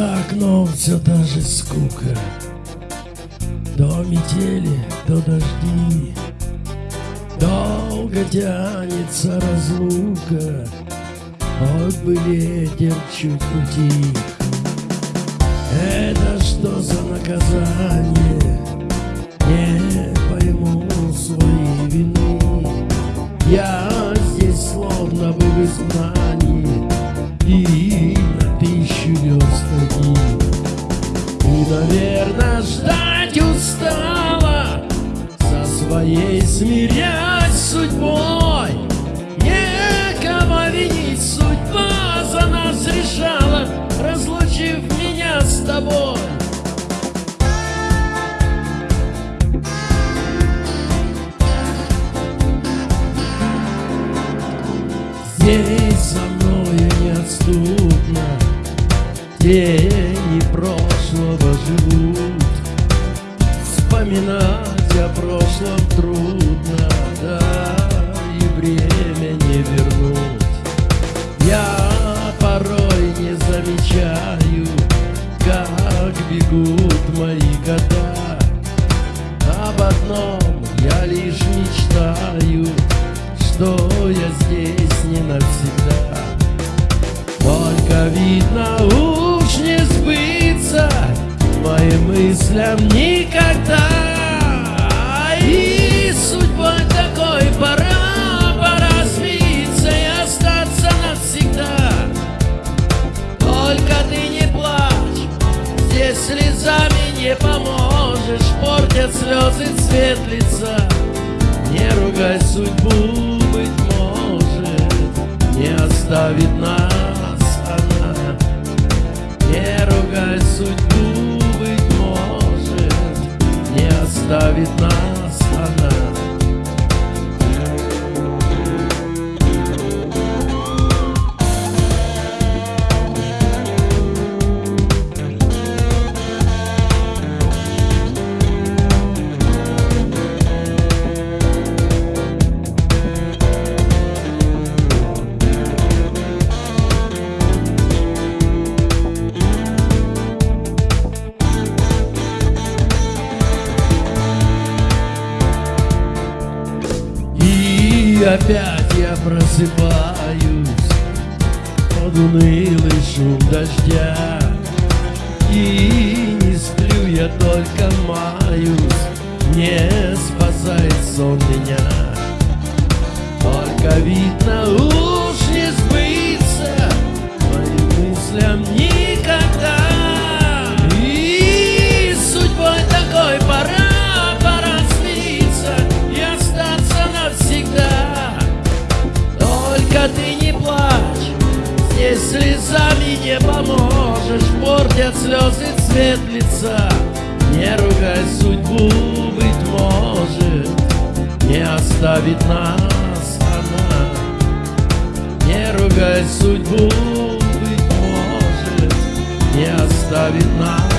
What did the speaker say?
окном все та же скука То метели, то дожди. Долго тянется разлука. Хоть бы ветер чуть утих. Это что за наказание? Не пойму своей вины Я здесь словно бы в тобой Здесь со мною неотступно. Тени прошлого живут. Вспоминать о прошлом трудно Да, и время не вернуть бегут мои года. Об одном я лишь мечтаю Что я здесь не навсегда. Только видно уж не сбыться Моим мыслям никогда. И судьбой такой слезами не поможешь. Портят слезы цвет лица. Не ругай судьбу, быть может Не оставит нас она Не ругай судьбу, Опять я просыпаюсь. Под унылый шум дождя. И не сплю я только маюсь. Не спасает сон меня. Только видно уж Портят слезы цвет лица. Не ругай судьбу, быть может Не оставит нас она. Не ругай судьбу, быть может Не оставит нас